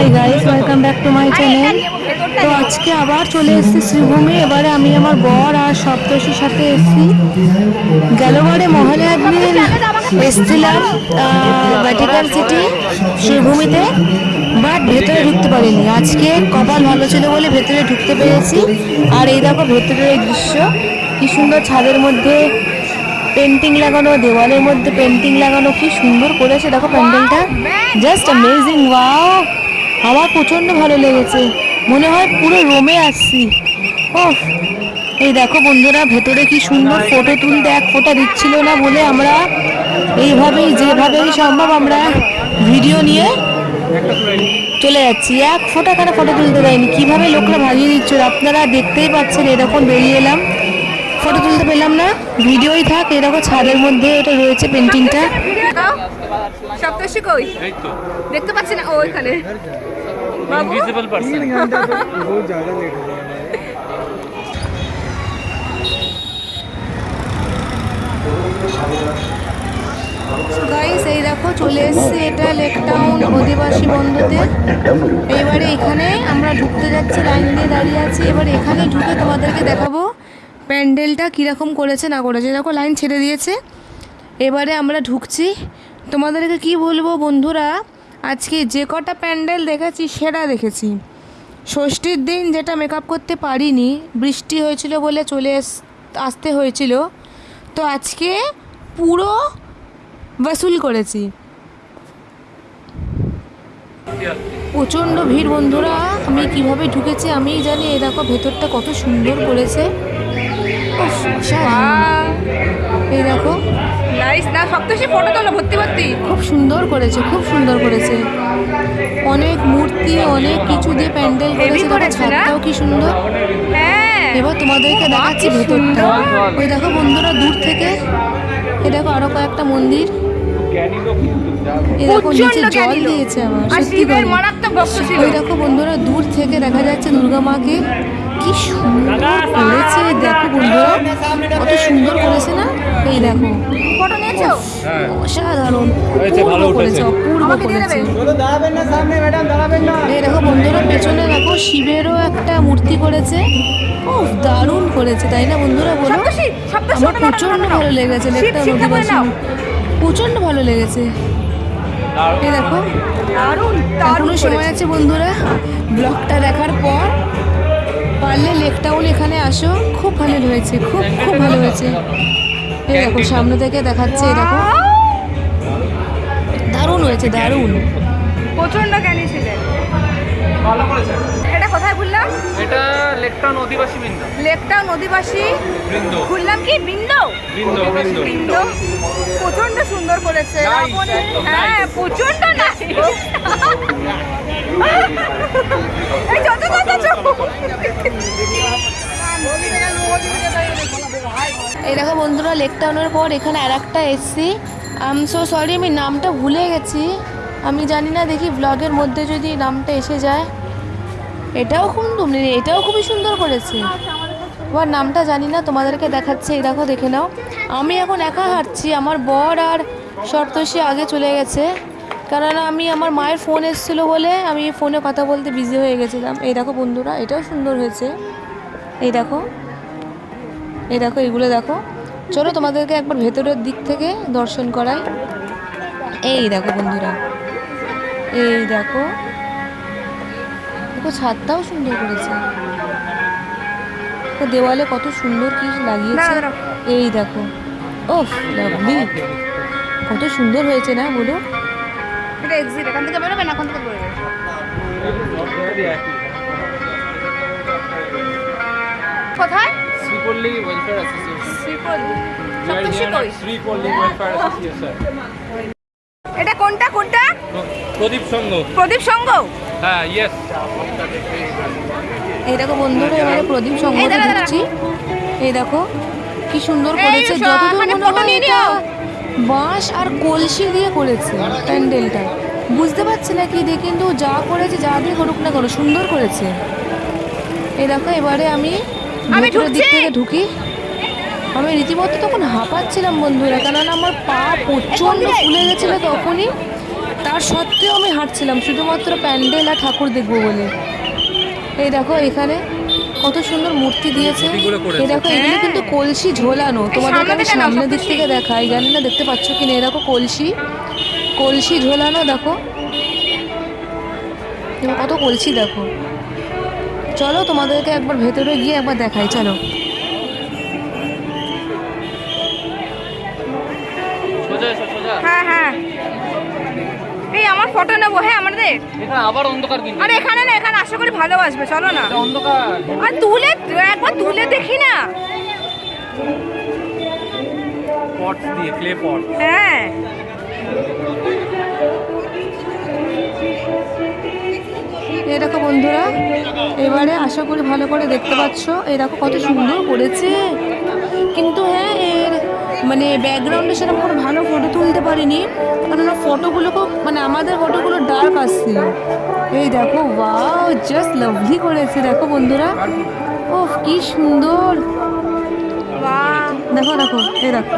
Hi guys welcome back to my channel তো আজকে আবার চলে এসেছি শ্রীভূমি। এবারে আমি আমার বর আর সপ্তর্ষির সাথে এসেছি। গেলবারে মহালয়ার দিন এসেছিলাম ভ্যাটিকান সিটি শ্রীভূমিতে। বাট ভেতরে ঢুকতে পারিনি। আজকে কপাল ভালো ছিল বলে ভেতরে ঢুকতে পেরেছি। আর এই দেখো ভেতরের দৃশ্য। কি সুন্দর ছাদের মধ্যে পেন্টিং লাগানো দেওয়ালের মধ্যে পেন্টিং লাগানো কি সুন্দর করেছে। দেখো প্যান্ডেলটা জাস্ট অ্যামেজিং ওয়াও আমার প্রচণ্ড ভালো লেগেছে। মনে হয় পুরো রোমে আসছি। ও এই দেখো বন্ধুরা, ভেতরে কি সুন্দর ফটো তুলতে এক ফোটা দিচ্ছিল না বলে আমরা এইভাবেই, যেভাবেই সম্ভব আমরা ভিডিও নিয়ে চলে যাচ্ছি। এক ফোটা কেন ফটো তুলতে দেয়নি? কীভাবে লোকরা ভাগিয়ে দিচ্ছিল? আপনারা দেখতেই পাচ্ছেন, এরকম বেরিয়ে এলাম। ফটো তুলতে পেলাম না, ভিডিওই থাক এরকম ছাদের মধ্যে এটা রয়েছে পেন্টিংটা সপ্তর্ষি কই? দেখতে পাচ্ছি না ওইখানে। বাবু ইনভিজিবল পার্সন बहुत ज़्यादा लेट हो गया গাইস এই দেখো চলে এসেছি এটা লেক টাউন অধিবাসী বন্ধুতে এবারে এখানে আমরা ঢুকতে যাচ্ছি লাইন দিয়ে দাঁড়িয়ে আছি এবারে এখানে ঢুকে তোমাদেরকে দেখাবো প্যান্ডেলটা কীরকম করেছে না করেছে দেখো লাইন ছেড়ে দিয়েছে এবারে আমরা ঢুকছি তোমাদেরকে কি বলবো বন্ধুরা আজকে যে কটা প্যান্ডেল দেখেছি, সেরা দেখেছি। ষষ্ঠীর দিন যেটা মেকআপ করতে পারিনি, বৃষ্টি হয়েছিল বলে চলে আসতে হয়েছিল। তো আজকে পুরো ওয়াসুল করেছি। প্রচণ্ড ভিড় বন্ধুরা, আমি কীভাবে ঢুকেছি আমি জানি। এই দেখো, ভেতরটা কত সুন্দর করেছে। এই দেখো নাইস না সপ্তর্ষি ফটো তোলো ভর্তি ভর্তি। খুব সুন্দর করেছে খুব সুন্দর করেছে। অনেক মূর্তি অনেক কিছু দিয়ে প্যান্ডেল করেছে দেখো ছাদটাও কি সুন্দর। হ্যাঁ। এবার তোমাদেরকে দেখাচ্ছি ভেতরটা। ওই দেখো বন্ধুরা দূর থেকে। এই দেখো আরও কয়েকটা মন্দির। দেখো বন্ধুরা দূর থেকে দেখা যাচ্ছে দুর্গা মাকে। কি সুন্দর করেছে দেখো বন্ধুরা। কত সুন্দর করেছে না? এই দেখো। ফটো নিয়েছো? হ্যাঁ। অসাধারণ। হয়েছে ভালো উঠেছে। অপূর্ব করেছে। দাঁড়াবেন না সামনে ম্যাডাম দাঁড়াবেন না। এই দেখো বন্ধুরা পেছনে দেখো শিবেরও একটা মূর্তি করেছে ও দারুণ করেছে তাই না বন্ধুরা বলো? আমার প্রচণ্ড ভালো লেগেছে লেকটা নদীবাসী প্রচণ্ড ভালো লেগেছে। এই দেখো। দারুণ দারুণ সময় আছে বন্ধুরা ব্লগটা দেখার পর। পারলে লেকটাউন এখানে আসো খুব ভালো হয়েছে খুব খুব ভালো হয়েছে। দেখো সামনে থেকে দেখাচ্ছে দেখো। দারুণ হয়েছে দারুণ। প্রচণ্ড জ্ঞানী ছিলেন। ভালো করেছে। এটা কোথায় ঘুরলাম এটা লেকটাউন অধিবাসী বৃন্দ। লেকটা নদীবাসী বৃন্দ। ঘুরলাম কি? বৃন্দ? বৃন্দ প্রচণ্ড সুন্দর করেছে। হ্যাঁ প্রচণ্ড না। এই যত যত যত এই দেখো বন্ধুরা, লেক টাউনের পর এখানে আর একটা এসছি। আম সো সরি আমি নামটা ভুলে গেছি। আমি জানি না, দেখি ব্লগের মধ্যে যদি নামটা এসে যায়। এটাও খুব এটাও খুবই সুন্দর করেছে। আমার নামটা জানি না, তোমাদেরকে দেখাচ্ছে, এই দেখো, দেখে নাও। আমি এখন একা হাঁটছি, আমার বর আর সপ্তর্ষি আগে চলে গেছে। কেননা আমি আমার মায়ের ফোন এসেছিল বলে আমি ফোনে কথা বলতে বিজি হয়ে গেছিলাম। এই দেখো বন্ধুরা, এটাও সুন্দর হয়েছে। এই দেখো। এই দেখো এগুলো দেখো। চলো তোমাদেরকে একবার ভেতরের দিক থেকে দর্শন করাই। এই দেখো বন্ধুরা। এই দেখো। দেখো ছাদটাও সুন্দর করেছে। তো দেওয়ালে কত সুন্দর কি লাগিয়েছে। এই দেখো। ও লাভলি কত সুন্দর হয়েছে না বলো? এটা এক্সিট এখান থেকে বেরোবে না? এখান থেকে বেরোবে কোথায়? Sripalli welfare association Sripalli. সপ্তর্ষি কই? শ্রীপল্লী ওয়েলফেয়ার অ্যাসোসিয়েশন এটা কোনটা কোনটা? প্রদীপ সংঘ প্রদীপ সংঘ হ্যাঁ ইয়েস এই দেখো বন্ধুরা এবারে প্রদীপ এই সংঘতে দাঁড়া, দাঁড়া। এই দেখো কি সুন্দর করেছে। যতদূর মনে হয় এটা বাঁশ আর কলসি দিয়ে করেছে প্যান্ডেলটা। বুঝতে পারছি না কি দিয়ে কিন্তু যা করেছে যা দিয়ে করুক না করো সুন্দর করেছে। এই দেখো এবারে আমি আমি দিক থেকে ঢুকি। আমি রীতিমতো তখন হাঁপাচ্ছিলাম বন্ধুরা কেননা আমার পা প্রচণ্ড ফুলে গেছিল তখনই। তার সত্ত্বেও আমি হাঁটছিলাম শুধুমাত্র প্যান্ডেল আর ঠাকুর দেখব বলে। এই দেখো এখানে কত সুন্দর মূর্তি দিয়েছে। এই দেখো এগুলো কিন্তু কলসি ঝোলানো। তোমাদেরকে আমি সামনে থেকে নাও, সামনের দিক থেকে দেখাই জানি না দেখতে পাচ্ছ কি না এই দেখো কলসি। কলসি ঝোলানো দেখো। কত কলসি দেখো। চলো তোমাদেরকে একবার ভেতরে গিয়ে একবার দেখাই চলো। হ্যাঁ হ্যাঁ। এই আমার ফটো নেব হ্যাঁ আমাদের এখানে আবার অন্ধকার কিন্তু। আরে এখানে না এখানে আশা করি ভালোবাসবে চলো না। অন্ধকার। আর তুলে একবার তুলে দেখি না। পট দিয়ে ক্লে পট হ্যাঁ। এই দেখো বন্ধুরা এবারে আশা করি ভালো করে দেখতে পাচ্ছ। এই দেখো কত সুন্দর করেছে। কিন্তু হ্যাঁ এর মানে ব্যাকগ্রাউন্ডে সেরকম কোনো ভালো ফটো তুলতে পারিনি। কারণ ফটোগুলো খুব মানে আমাদের ফটোগুলো ডার্ক আসছিল। এই দেখো ওয়াও জাস্ট লাভলি করেছে। দেখো বন্ধুরা ও কি সুন্দর। দেখো দেখো এই দেখো।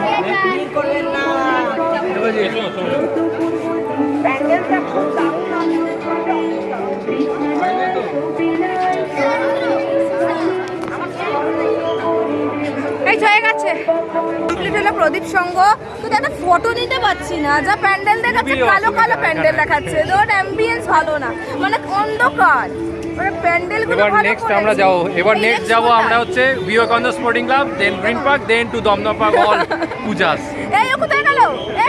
হলো প্রদীপ সঙ্গ কিন্তু একটা ফটো নিতে পারছি না। যা প্যান্ডেল দেখাচ্ছে কালো কালো প্যান্ডেল দেখাচ্ছে। তোর অ্যাম্বিয়েন্স ভালো না। মানে অন্ধকার। মানে এবার নেক্সট আমরা যাব। এবার নেক্সট যাব আমরা হচ্ছে Vivekananda sporting club then green park then to Dumdum park all pujas এই ও কোথায় গেল?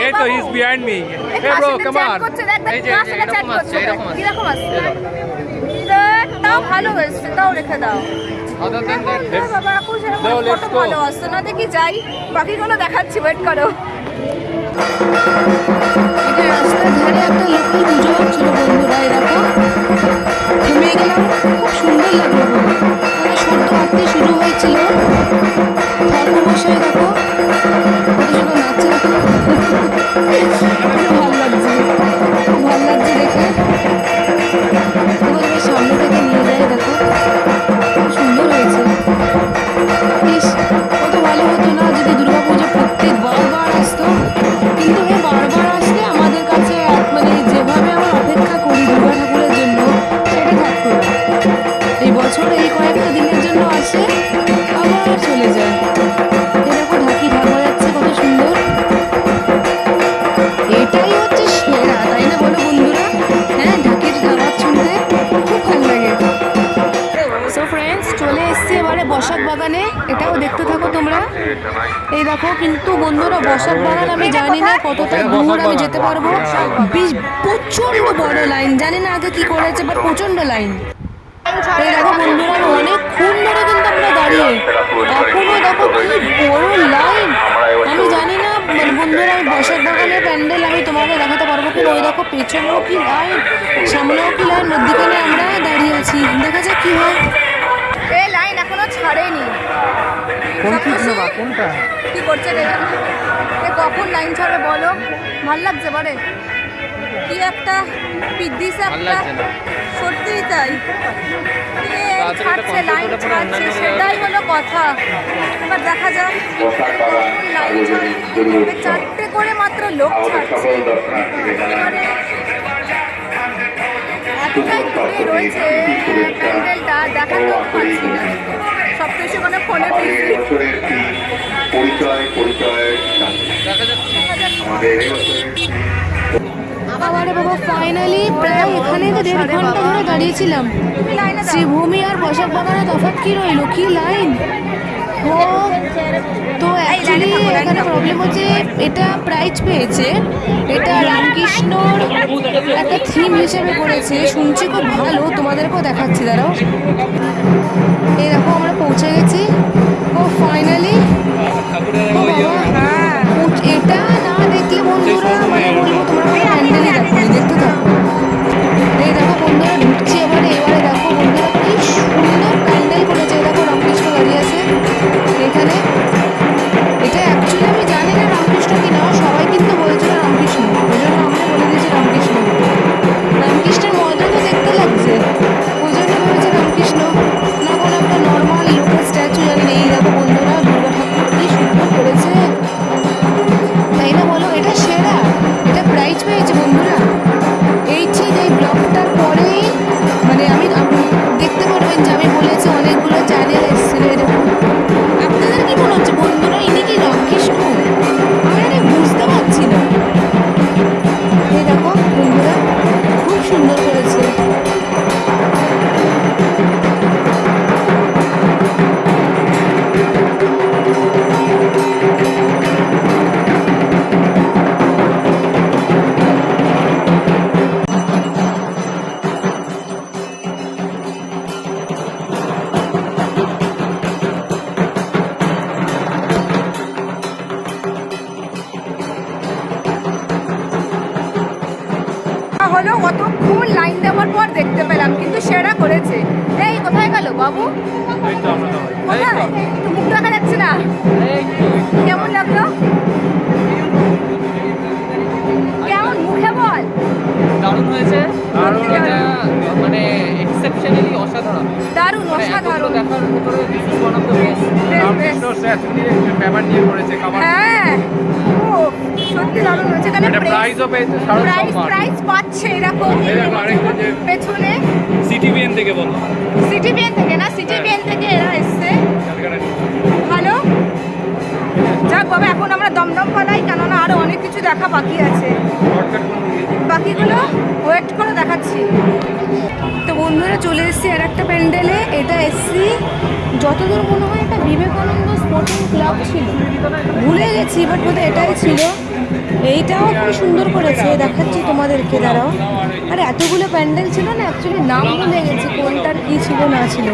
এই তো he is behind me hey bro come on এই যে এরকম আসছে এরকম আসছে তাও ভালো হয়েছে তাও রেখে দাও। যাই। বাকিগুলো দেখাচ্ছি ওয়েট করো। এটা রাস্তার ধারে একটা লোকাল পুজো হচ্ছিল বন্ধুরা এই থেমে গেলাম খুব সুন্দর লাগল মানে সদ্য শুরু হয়েছিল। দেখো কি বাট প্রচণ্ড লাইন দেখো বন্ধুরা অনেকক্ষণ ধরে কিন্তু আমরা দাঁড়িয়ে। এখনও দেখো কি বড় লাইন আমি জানি না বন্ধুরা আমি বসাক বাগানের প্যান্ডেল আমি তোমাকে দেখাতে পারব কিনা ওই দেখো পেছনেও কি লাইন সামনেও কি লাইন মধ্যিখানে আমরা দাঁড়িয়ে আছি। দেখা যাক কি হয়। এই লাইন এখনও ছাড়েনি। কোন কি কোনটা? কি করছে কখন লাইন ছাড়বে বলো? ভালো লাগছে বারে কি একটা পিদ্দিস একটা সত্যিই তাই। ছাড়ছে লাইন ছাড়ছে সেটাই হলো কথা। এবার দেখা যাক লাইন চারটে করে মাত্র লোক ছাড়ছে। এবারে এতটাই দূরে রয়েছে প্যান্ডেলটা দেখাতেও পাচ্ছি না। সব কিছু মানে ফোনে কি পরিচয় দেখা যাচ্ছে আমাদের বাবা ফাইনালি প্রায় এখানে তো দেড় ঘণ্টা ধরে দাঁড়িয়েছিলাম। শ্রীভূমি আর বসাক বাগানে তফাৎ কি রইল? কি লাইন? ও, তো অ্যাকচুয়ালি এখানে প্রবলেম হচ্ছে, এটা প্রাইজ পেয়েছে। এটা রামকৃষ্ণর একটা থিম হিসেবে করেছে। শুনছি খুব ভালো, তোমাদেরকেও দেখাচ্ছি, দাঁড়াও। এই দেখো, আমরা পৌঁছে গেছি। বাবু? মুখ দেখা যাচ্ছে না। কেমন লাগল? কেমন? মুখে বল। দারুণ হয়েছে। মানে এক্সেপশনালি অসাধারণ। দারুণ মানে অসাধারণ। দেখার ভিতরে this is one of the best বেশ, বেশ। রামকৃষ্ণ স্ট্যাচু নিয়ে ব্যাপার নিয়ে করেছে হ্যাঁ। সত্যি দারুণ হয়েছে। প্রাইজও পেয়েছে প্রাইজ প্রাইজ পাচ্ছে এরকম। পেছনে। সিটিভিএন থেকে বলো। সিটি বিএন থেকে না সিটি বিএন থেকে এরা এসছে। ভালো। যাক বাবা এখন আমরা দমদম পালাই কেননা আরও অনেক কিছু দেখা বাকি আছে। বাকিগুলো ওয়েট করে দেখাচ্ছি। তো বন্ধুরা চলে এসেছি আর একটা প্যান্ডেলে। এটা এসছি যতদূর মনে হয় এটা বিবেকানন্দ স্পোর্টিং ক্লাব ছিল। ভুলে গেছি বাট বোধহয় এটাই ছিল। এইটাও খুব সুন্দর করেছে দেখাচ্ছি তোমাদেরকে দাঁড়াও। আর এতগুলো প্যান্ডেল ছিল না? অ্যাকচুয়ালি নাম ভুলে গেছি কোনটার কী ছিল না ছিল।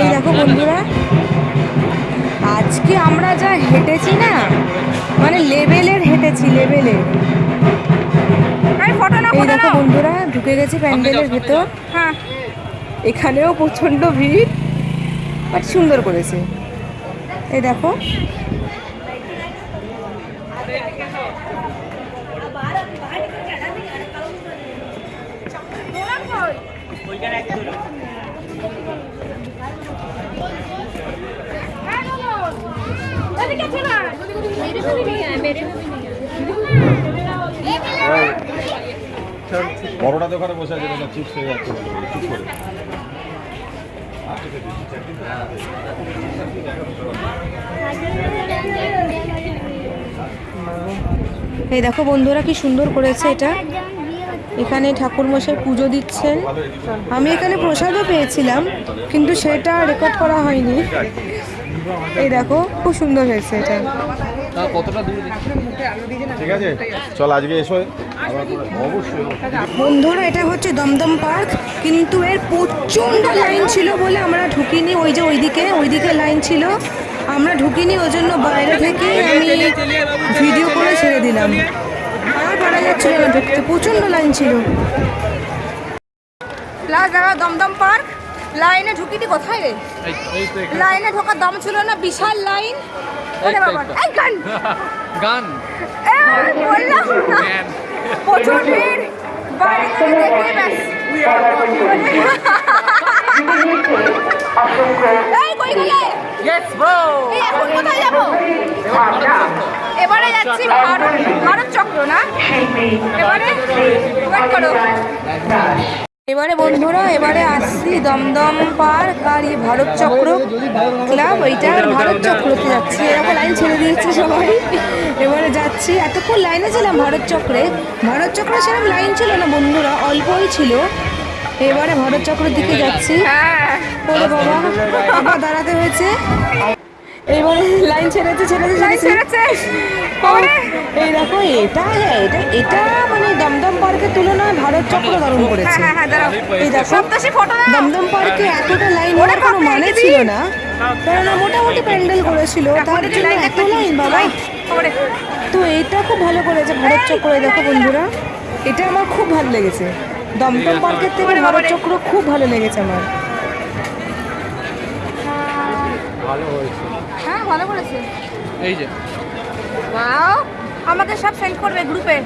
এই দেখো বন্ধুরা আজকে আমরা যা হেঁটেছি না মানে লেভেলের হেঁটেছি লেভেলের ফটো না এই দেখো বন্ধুরা ঢুকে গেছি প্যান্ডেলের ভেতর। হ্যাঁ। এখানেও প্রচণ্ড ভিড় বাট সুন্দর করেছে। এই দেখো বড়টা দোকানে বসে আছে দাদা চিপস হয়ে যাচ্ছে। চুপ করে। এই দেখো বন্ধুরা কি সুন্দর করেছে এটা। এখানে ঠাকুর মশাই পুজো দিচ্ছেন। আমি এখানে প্রসাদও পেয়েছিলাম, কিন্তু সেটা রেকর্ড করা হয়নি। এই দেখো, খুব সুন্দর হয়েছে এটা। কতটা দূর ঠিক আছে চল আজকে এসো। বন্ধুরা এটা হচ্ছে দমদম পার্ক কিন্তু এর প্রচণ্ড লাইন ছিল বলে আমরা ঢুকিনি। ওই যে ওইদিকে ওইদিকে লাইন ছিল। আমরা ঢুকিনি ওই জন্য বাইরে থেকে আমি ভিডিও করে ছেড়ে দিলাম। আর পারা যাচ্ছিল না ঢুকতে প্রচণ্ড লাইন ছিল। প্লাস দেখা দমদম পার্ক। লাইনে ঢুকিনি কোথায় রে। লাইনে ঢোকার দম ছিল না বিশাল লাইন। এই গান! গান। এ, বললাম. প্রচুর ভিড়। থেকে দেখে ব্যাস। এই কই গেলে? ইয়েস ব্রো এই এখন কোথায় যাব? এবারে যাচ্ছি ভারত ভারত চক্র না? এবারে? ওয়েট করো। এবারে বন্ধুরা এবারে আসছি দমদম পার্ক আর এই ভারত চক্র ক্লাব আর ভারত চক্রতে যাচ্ছি। এরকম লাইন ছেড়ে দিয়েছে সবাই। এবারে যাচ্ছি এতক্ষণ লাইনে ছিলাম ভারত চক্রে। ভারত চক্রে সেরকম লাইন ছিল না বন্ধুরা অল্পই ছিল। এবারে ভারত চক্রের দিকে যাচ্ছি। ওরে বাবা দাঁড়াতে হয়েছে। এইবারে লাইন ছেড়েছে ছেড়েছে ছেড়েছে। এই দেখো এটা হ্যাঁ এটা এটা মানে দমদম পার্কের তুলনায় ভারত চক্র দারুণ করেছে। এই দেখো দমদম পার্কে এতটা লাইন হওয়ার কোনো মানে ছিল না। কেননা মোটামুটি প্যান্ডেল করেছিল তার জন্য এত লাইন বাবা। তো এটা খুব ভালো করেছে ভারত চক্র দেখো বন্ধুরা। এটা আমার খুব ভালো লেগেছে। দমদম পার্কের থেকে ভারত চক্র খুব ভালো লেগেছে আমার। হ্যাঁ ভালো করেছে? এই যে। ওয়াও আমাদের সব সেন্ড করবে গ্রুপে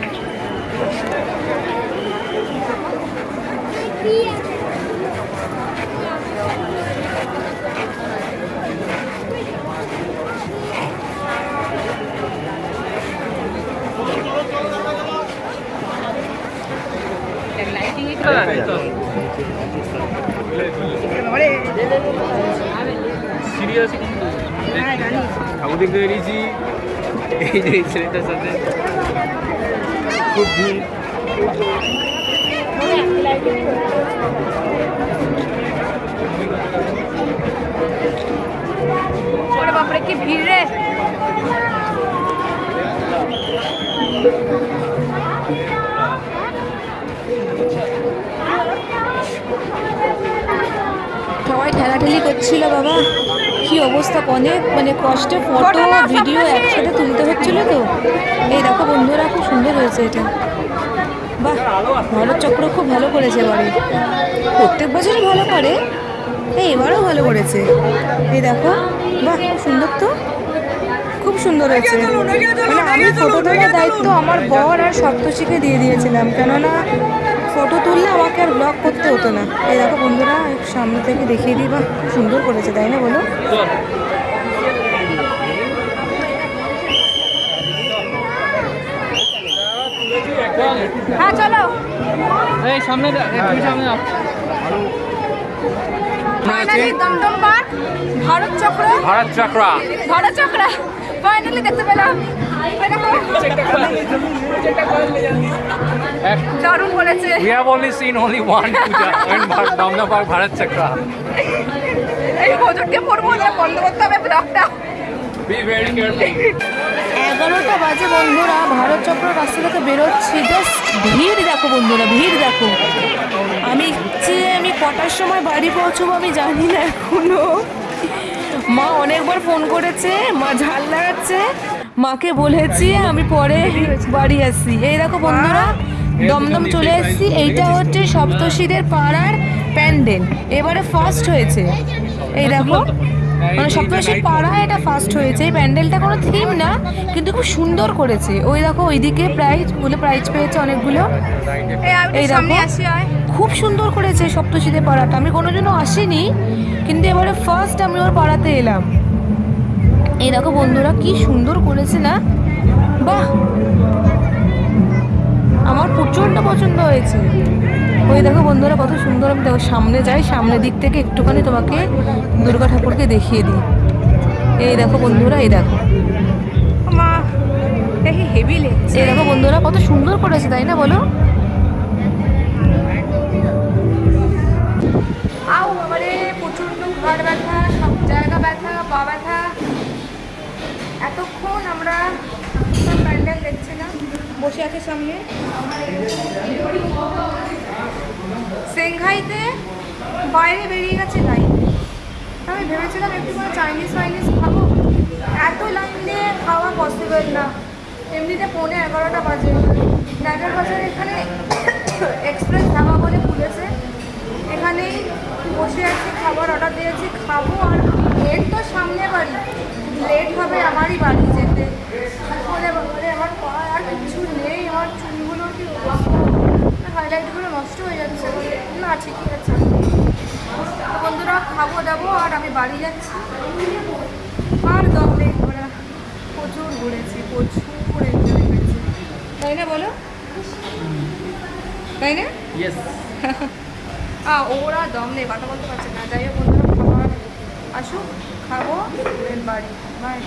দেখতে বেরিয়েছি এই যে ছেলেটার সাথে। খুব সবাই ঠেলাঠেলি করছিল বাবা। কি অবস্থা? অনেক মানে কষ্টে ফটো ভিডিও একসাথে তুলতে হচ্ছিল তো। এই দেখো বন্ধুরা, খুব সুন্দর হয়েছে এটা। বাহ ভারত চক্র খুব ভালো করেছে এবারে। প্রত্যেক বছরই ভালো করে, এই এবারও ভালো করেছে। এই দেখো, বাহ, খুব সুন্দর তো। খুব সুন্দর হয়েছে। মানে আমি ফটো তোলার দায়িত্ব আমার বর আর সপ্তশীকে দিয়ে দিয়েছিলাম। কেননা আমাকে আর ব্লগ করতে হতো না। এই দেখো বন্ধুরা সামনে থেকে দেখিয়ে দিই বা খুব সুন্দর করেছে তাই না বলো? হ্যাঁ চলো। এই সামনে। ফাইনালি দমদম পার্ক ভারত চক্র। ভারত চক্রা। ভারত চক্র ফাইনালি দেখতে পেলাম। দারুণ করেছে We have only seen only one puja in Bha- Damna Park Bharat Chakra. এই হজুরকে পড়ব না বন্ধ করতে হবে ব্লগটা। Be very careful. এগারোটা বাজে বন্ধুরা ভারত চক্র রাস্তা থেকে বেরোচ্ছি। জাস্ট ভিড় দেখো বন্ধুরা ভিড় দেখো। আমি যে আমি কটার সময় বাড়ি পৌঁছবো আমি জানি না এখনও। মা অনেকবার ফোন করেছে মা ঝাল লাগাচ্ছে। মাকে বলেছি আমি পরে বাড়ি আসছি। এই দেখো বন্ধুরা দমদম চলে এসেছি। এইটা হচ্ছে সপ্তশীদের পাড়ার প্যান্ডেল। এবারে ফার্স্ট হয়েছে। এই দেখো মানে সপ্তশীর পাড়া এটা ফার্স্ট হয়েছে। এই প্যান্ডেলটা কোনো থিম না কিন্তু খুব সুন্দর করেছে। ওই দেখো ওইদিকে প্রাইজ বলে প্রাইজ পেয়েছে অনেকগুলো। এই দেখো। খুব সুন্দর করেছে সপ্তশীদের পাড়াটা। আমি কোনো কোনোদিনও আসিনি কিন্তু এবারে ফার্স্ট আমি ওর পাড়াতে এলাম। এই দেখো বন্ধুরা কি সুন্দর করেছে না? বাহ! আমার প্রচণ্ড পছন্দ হয়েছে। ওই দেখো বন্ধুরা কত সুন্দর আমি দেখো সামনে যাই সামনের দিক থেকে একটুখানি তোমাকে দুর্গা ঠাকুরকে দেখিয়ে দিই। এই দেখো বন্ধুরা এই দেখো। এই দেখো বন্ধুরা কত সুন্দর করেছে তাই না বলো? বসে আছে সামনে। সেংঘাইতে বাইরে বেরিয়ে গেছে লাইন। আমি ভেবেছিলাম একটু করে চাইনিজ ফাইনিজ খাব। এত লাইন খাওয়া পসিবল না। এমনিতে পৌনে এগারোটা বাজে। নাইটার বাজার এখানে এক্সপ্রেস ধাবা বলে খুলেছে। এখানেই বসে আছি, খাবার অর্ডার দিয়েছি। খাব আর লেট তো সামনে বাড়ি। লেট হবে আমারই বাড়ি যেতে। বলে বাবারে আমার পা আর কিছু নেই আমার চুলগুলো কি হাইলাইটগুলো নষ্ট হয়ে যাচ্ছে। না ঠিকই আছে। বন্ধুরা খাব দাবো আর আমি বাড়ি যাচ্ছি। আর দম নেই ঘোরা প্রচুর ঘুরেছি প্রচুর এনজয় করেছি। তাই না বলো? তাই না? ওরা দম নেই কথা বলতে পারছে না। যাই হোক বন্ধুরা খাবার আসুক খাব বাড়ি বাই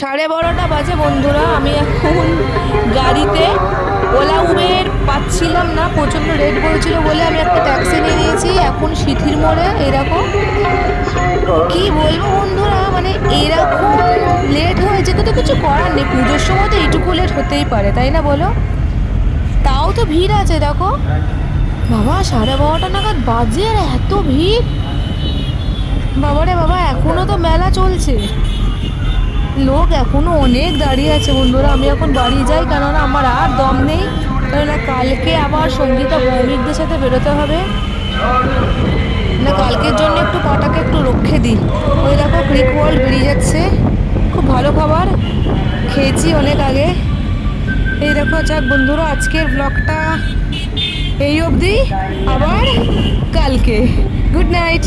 সাড়ে বারোটা বাজে বন্ধুরা। আমি এখন গাড়িতে ওলা উবের পাচ্ছিলাম না, প্রচণ্ড রেট বলছিল বলে আমি একটা ট্যাক্সি নিয়ে নিয়েছি, এখন সিথির মোড়ে, এরকম। কি বলব বন্ধুরা মানে এরকম লেট হয়েছে তো কিছু করার নেই, পুজোর সময় তো এইটুকু লেট হতেই পারে, তাই না বলো? তাও তো ভিড় আছে, দেখো। বাবা, সাড়ে বারোটা নাগাদ বাজে, আর এত ভিড়। বাবারে বাবা, এখনও তো মেলা চলছে। লোক এখনও অনেক দাঁড়িয়ে আছে বন্ধুরা, আমি এখন বাড়ি যাই কেননা আমার আর দম নেই, কেননা কালকে আবার সঙ্গীতা ভৌমিকদের সাথে বেরোতে হবে। না, কালকের জন্য একটু পাটাকে একটু রক্ষে দিই। ওই দেখো ব্রিক ওয়ার্ল্ড বেরিয়ে যাচ্ছে। খুব ভালো খাবার, খেয়েছি অনেক আগে। এই দেখো, যাক বন্ধুরা, আজকের ব্লগটা এই অবধি, আবার কালকে। Good night